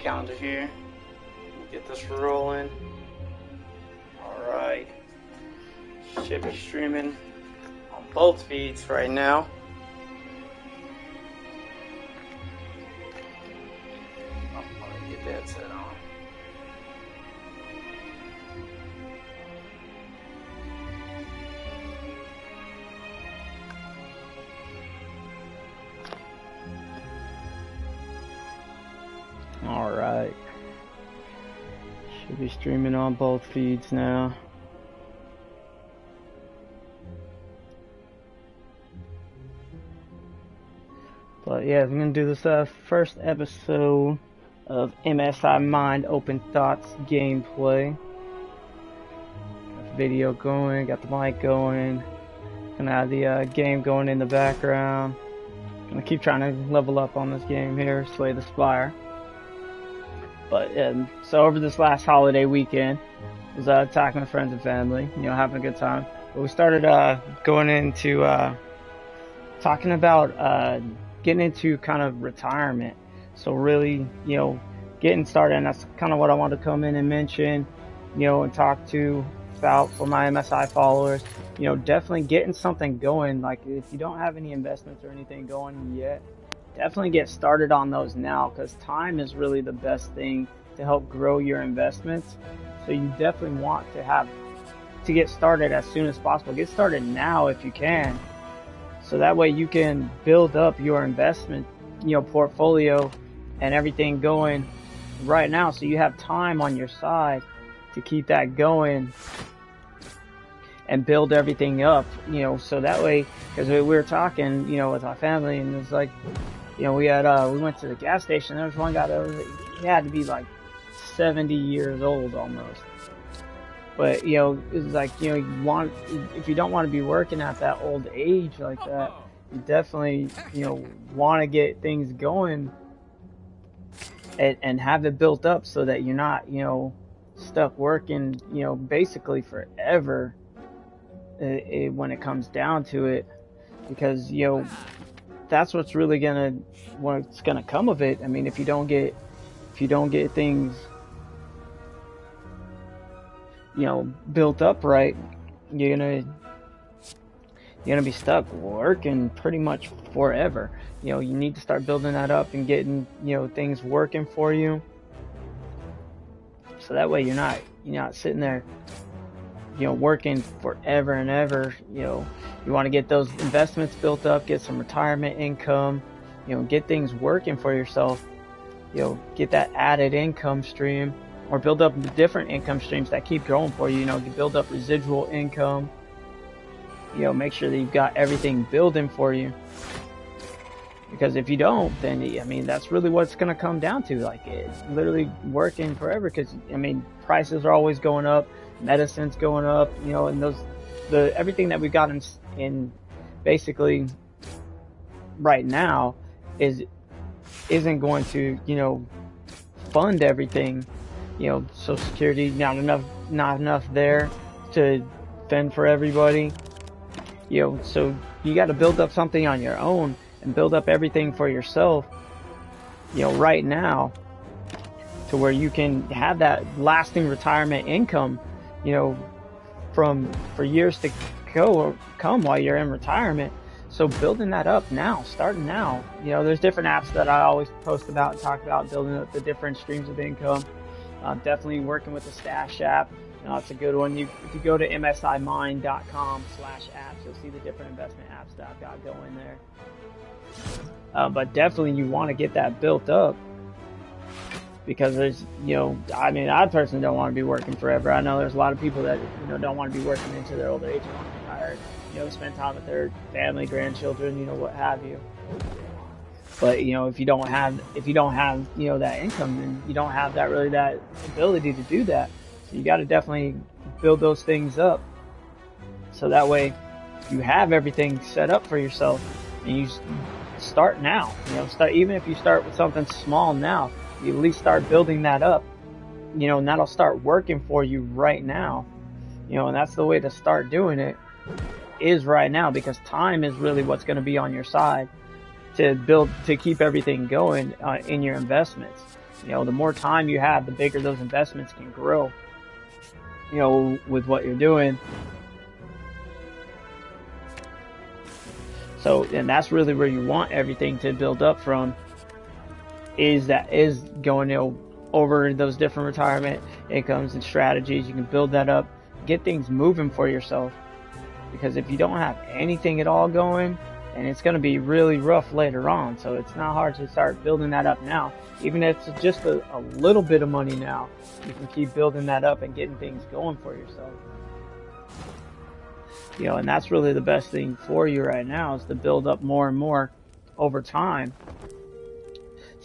calendar here. Get this rolling. Alright. Should be streaming on both feeds right now. Streaming on both feeds now. But yeah, I'm gonna do this uh, first episode of MSI Mind Open Thoughts gameplay. Got the video going, got the mic going, gonna have the uh, game going in the background. Gonna keep trying to level up on this game here, Slay the Spire. But um, so over this last holiday weekend, was uh, talking with friends and family, you know, having a good time. But we started uh, going into uh, talking about uh, getting into kind of retirement. So really, you know, getting started, and that's kind of what I want to come in and mention, you know, and talk to about for my MSI followers. You know, definitely getting something going. Like if you don't have any investments or anything going yet, definitely get started on those now because time is really the best thing to help grow your investments. So you definitely want to have to get started as soon as possible. Get started now if you can. So that way you can build up your investment, you know, portfolio and everything going right now so you have time on your side to keep that going and build everything up, you know, so that way, because we were talking, you know, with our family and it's like, you know, we had, uh, we went to the gas station. There was one guy that was, he had to be like 70 years old almost. But, you know, it's like, you know, you want, if you don't want to be working at that old age like that, you definitely, you know, want to get things going and, and have it built up so that you're not, you know, stuck working, you know, basically forever uh, uh, when it comes down to it. Because, you know, that's what's really gonna what's gonna come of it. I mean, if you don't get if you don't get things you know built up right, you're gonna you're gonna be stuck working pretty much forever. You know, you need to start building that up and getting you know things working for you, so that way you're not you're not sitting there you know working forever and ever. You know, you want to get those investments built up, get some retirement income, you know, get things working for yourself. You know, get that added income stream or build up different income streams that keep growing for you. You know, you build up residual income. You know, make sure that you've got everything building for you. Because if you don't, then I mean that's really what's going to come down to. Like it's literally working forever. Because I mean prices are always going up, medicine's going up. You know, and those the everything that we've got in, in basically right now is isn't going to you know fund everything you know social security not enough not enough there to fend for everybody you know so you got to build up something on your own and build up everything for yourself you know right now to where you can have that lasting retirement income you know from for years to go come while you're in retirement so building that up now, starting now, you know, there's different apps that I always post about and talk about building up the different streams of income. Uh, definitely working with the Stash app. You know, it's a good one. You, if you go to msimind.com slash apps, you'll see the different investment apps that I've got going there. Uh, but definitely you want to get that built up because there's, you know, I mean, I personally don't want to be working forever. I know there's a lot of people that, you know, don't want to be working into their old age want to be retired you know, spend time with their family, grandchildren, you know, what have you. But you know, if you don't have if you don't have you know that income, then you don't have that really that ability to do that. So you got to definitely build those things up, so that way you have everything set up for yourself, and you start now. You know, start even if you start with something small now, you at least start building that up. You know, and that'll start working for you right now. You know, and that's the way to start doing it is right now because time is really what's going to be on your side to build to keep everything going uh, in your investments You know, the more time you have, the bigger those investments can grow. You know, with what you're doing. So, and that's really where you want everything to build up from. Is that is going you know over those different retirement incomes and strategies. You can build that up, get things moving for yourself. Because if you don't have anything at all going, and it's going to be really rough later on. So it's not hard to start building that up now. Even if it's just a, a little bit of money now, you can keep building that up and getting things going for yourself. You know, and that's really the best thing for you right now is to build up more and more over time.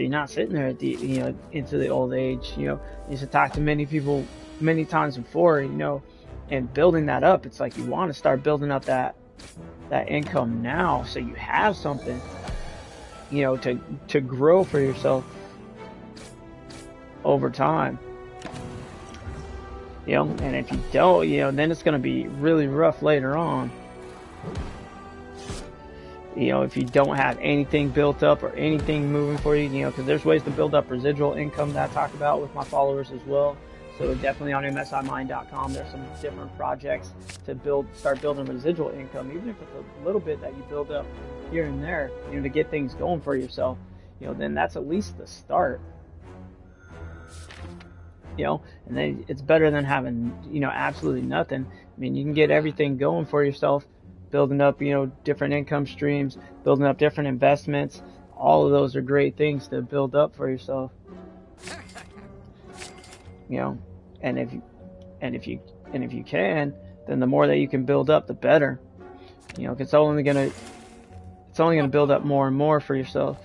So you're not sitting there at the, you know, into the old age. You know, I used to talk to many people many times before, you know, and building that up, it's like you want to start building up that that income now so you have something you know to to grow for yourself over time. You know and if you don't you know then it's going to be really rough later on you know if you don't have anything built up or anything moving for you you know because there's ways to build up residual income that i talk about with my followers as well so definitely on msimind.com, there's some different projects to build, start building residual income, even if it's a little bit that you build up here and there, you know, to get things going for yourself. You know, then that's at least the start. You know, and then it's better than having, you know, absolutely nothing. I mean, you can get everything going for yourself, building up, you know, different income streams, building up different investments. All of those are great things to build up for yourself. You know, and if you, and if you and if you can, then the more that you can build up, the better. You know, it's only gonna it's only gonna build up more and more for yourself.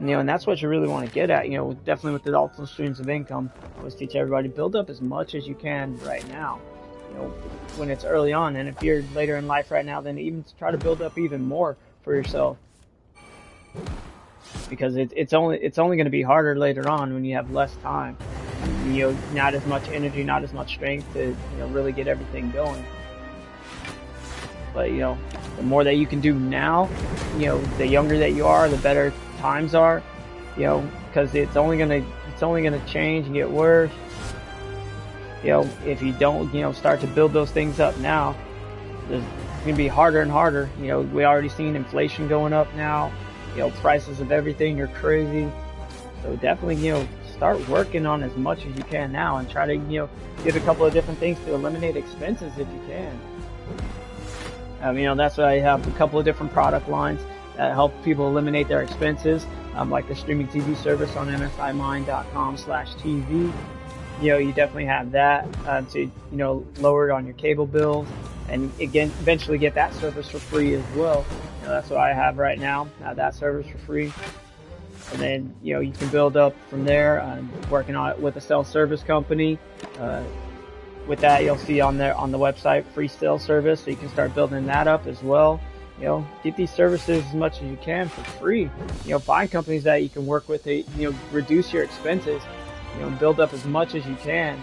You know, and that's what you really want to get at. You know, definitely with the alternate streams of income, I always teach everybody build up as much as you can right now. You know, when it's early on, and if you're later in life right now, then even try to build up even more for yourself because it, it's only it's only going to be harder later on when you have less time you know, not as much energy, not as much strength to, you know, really get everything going. But, you know, the more that you can do now, you know, the younger that you are, the better times are, you know, because it's only to, it's only going to change and get worse. You know, if you don't, you know, start to build those things up now, it's going to be harder and harder. You know, we already seen inflation going up now. You know, prices of everything are crazy. So definitely, you know, start working on as much as you can now and try to, you know, get a couple of different things to eliminate expenses if you can. Um, you know, that's why I have a couple of different product lines that help people eliminate their expenses, um, like the streaming TV service on msimind.com slash TV. You know, you definitely have that uh, to, you know, lower it on your cable bills and again, eventually get that service for free as well. You know, that's what I have right now. Have that service for free and then you know you can build up from there. I'm working on it with a cell service company. Uh, with that, you'll see on there on the website free cell service, so you can start building that up as well. You know, get these services as much as you can for free. You know, find companies that you can work with to you know reduce your expenses. You know, build up as much as you can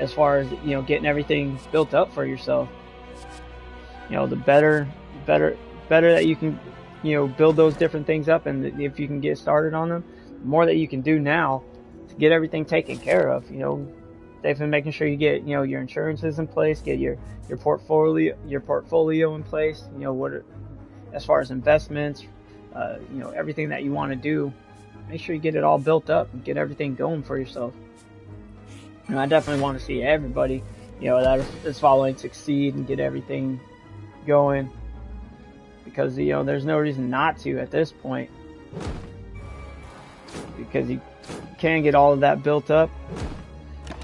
as far as you know getting everything built up for yourself. You know, the better, better, better that you can you know, build those different things up. And if you can get started on them, the more that you can do now to get everything taken care of, you know, they've been making sure you get, you know, your insurances in place, get your, your portfolio, your portfolio in place, you know, what, are, as far as investments, uh, you know, everything that you want to do, make sure you get it all built up and get everything going for yourself. And I definitely want to see everybody, you know, that is following succeed and get everything going. Because you know there's no reason not to at this point. Because you can get all of that built up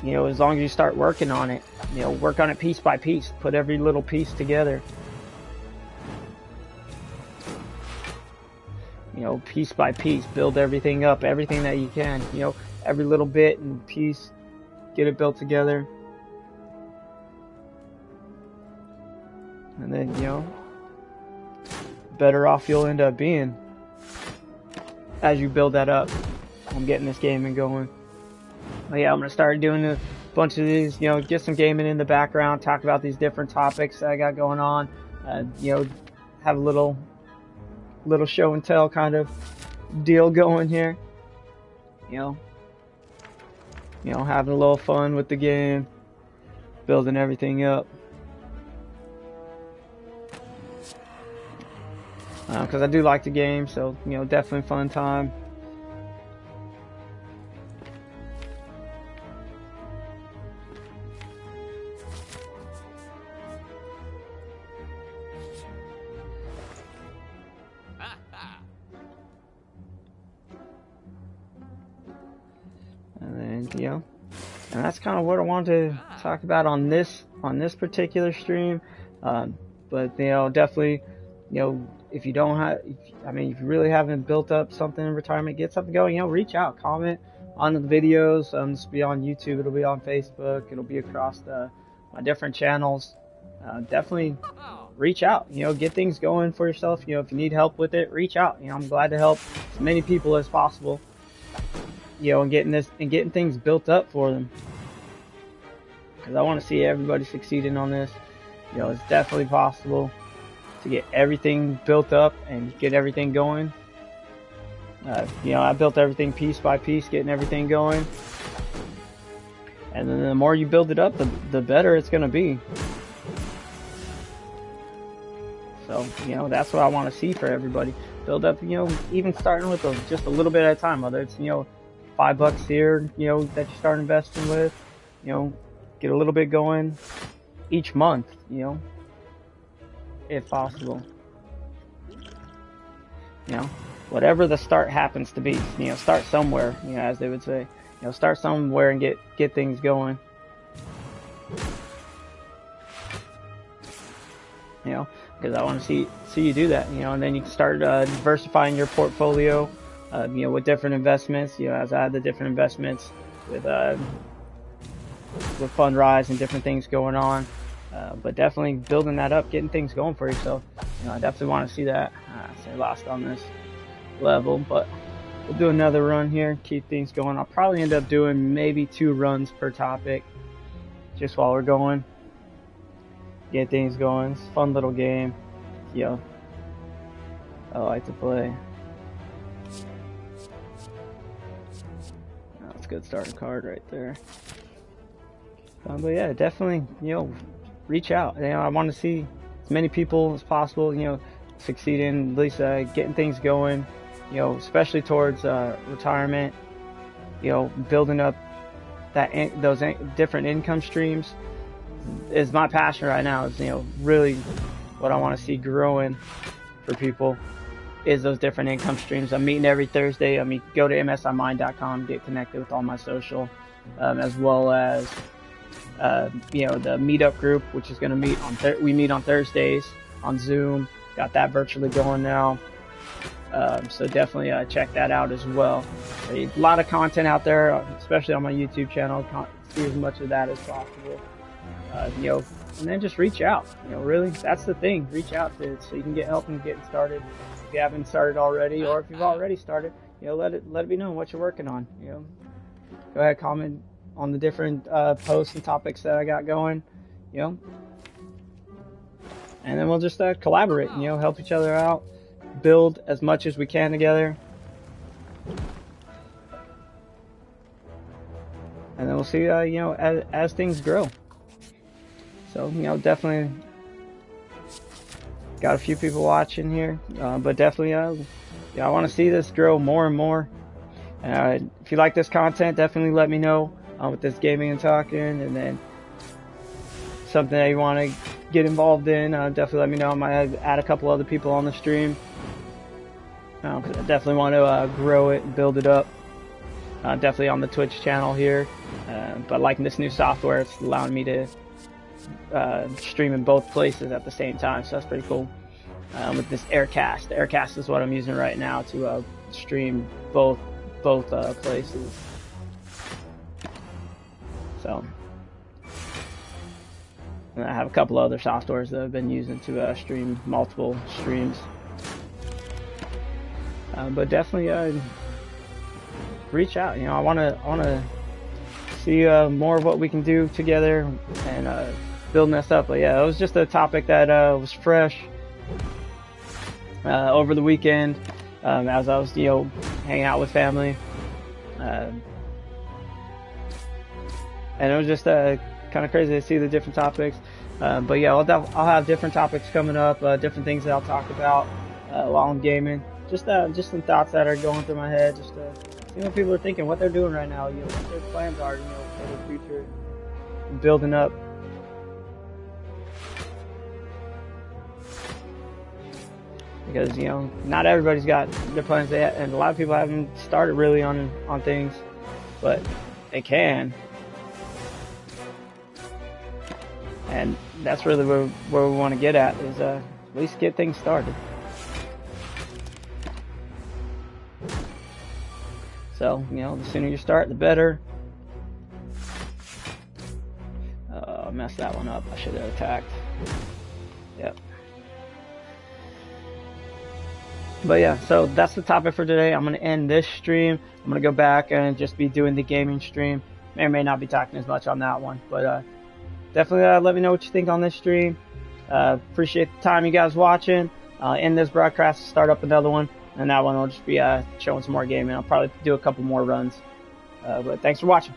you know as long as you start working on it. You know work on it piece by piece put every little piece together you know piece by piece build everything up everything that you can you know every little bit and piece get it built together and then you know better off you'll end up being as you build that up. I'm getting this gaming going. But yeah, I'm gonna start doing a bunch of these, you know, get some gaming in the background, talk about these different topics that I got going on, uh, you know, have a little, little show and tell kind of deal going here. you know, you know, having a little fun with the game, building everything up. Because uh, I do like the game, so, you know, definitely fun time. Kind of what I wanted to talk about on this on this particular stream. Um, but you know, definitely, you know, if you don't have, I mean, if you really haven't built up something in retirement, get something going. You know, reach out, comment on the videos. Um, this will be on YouTube. It'll be on Facebook. It'll be across the my different channels. Uh, definitely reach out. You know, get things going for yourself. You know, if you need help with it, reach out. You know, I'm glad to help as many people as possible. You know, and getting this and getting things built up for them because I want to see everybody succeeding on this. You know, it's definitely possible to get everything built up and get everything going. Uh, you know, I built everything piece by piece, getting everything going. And then the more you build it up, the, the better it's going to be. So, you know, that's what I want to see for everybody. Build up, you know, even starting with a, just a little bit at a time, whether it's, you know, five bucks here, you know, that you start investing with, you know, get a little bit going each month, you know, if possible. You know, whatever the start happens to be, you know, start somewhere, you know, as they would say. You know, start somewhere and get get things going. You know, because I want to see see you do that. You know, and then you can start uh, diversifying your portfolio. Uh, you know, with different investments. You know, as I had the different investments with uh, with Fundrise and different things going on. Uh, but definitely building that up, getting things going for yourself. You know, I definitely want to see that. Uh, say lost on this level, but we'll do another run here, keep things going. I'll probably end up doing maybe two runs per topic, just while we're going. Get things going. It's a fun little game. You know, I like to play. That's a good starting card right there. Um, but yeah, definitely, you know, reach out. You know, I want to see as many people as possible, you know, succeeding, at least uh, getting things going, you know, especially towards uh, retirement, you know, building up that in, those in, different income streams is my passion right now. Is you know really what I want to see growing for people is those different income streams. I'm meeting every Thursday. I mean, go to msimind.com, get connected with all my social, um, as well as uh, you know, the meetup group, which is going to meet on we meet on Thursdays on Zoom. Got that virtually going now. Um, so definitely uh, check that out as well. A lot of content out there, especially on my YouTube channel. See as much of that as possible. Uh, you know, and then just reach out. You know, really, that's the thing. Reach out to it so you can get help and getting started. If you haven't started already, or if you've already started, you know, let it let it be known what you're working on. You know, go ahead, comment on the different uh, posts and topics that I got going, you know. And then we'll just uh, collaborate, you know, help each other out, build as much as we can together. And then we'll see, uh, you know, as, as things grow. So, you know, definitely got a few people watching here, uh, but definitely, uh, yeah, I want to see this grow more and more. Uh, if you like this content, definitely let me know uh, with this gaming and talking, and then something that you want to get involved in, uh, definitely let me know. I might add a couple other people on the stream. Uh, I definitely want to uh, grow it build it up. Uh, definitely on the Twitch channel here, uh, but liking this new software, it's allowing me to uh, stream in both places at the same time, so that's pretty cool. Um, with this Aircast, Aircast is what I'm using right now to stream both both places. So, and I have a couple other softwares that I've been using to uh, stream multiple streams. Uh, but definitely uh, reach out. You know, I want to I want to see uh, more of what we can do together and uh, building this up. But yeah, it was just a topic that uh, was fresh over the weekend um, as I was you know hanging out with family. Uh, and it was just uh, kind of crazy to see the different topics. Uh, but yeah, I'll, I'll have different topics coming up, uh, different things that I'll talk about uh, while I'm gaming. Just uh, just some thoughts that are going through my head, just to see what people are thinking, what they're doing right now, you know, what their plans are, you know, for the future, building up. Because you know, not everybody's got the plans yet, and a lot of people haven't started really on on things, but they can. And that's really where, where we want to get at is uh, at least get things started. So, you know, the sooner you start, the better. Uh, messed that one up. I should have attacked. Yep. But yeah, so that's the topic for today. I'm going to end this stream. I'm going to go back and just be doing the gaming stream. May or may not be talking as much on that one. But uh, definitely uh, let me know what you think on this stream. Uh, appreciate the time you guys watching. Uh, end this broadcast, start up another one, and that one will just be uh, showing some more gaming. I'll probably do a couple more runs. Uh, but thanks for watching.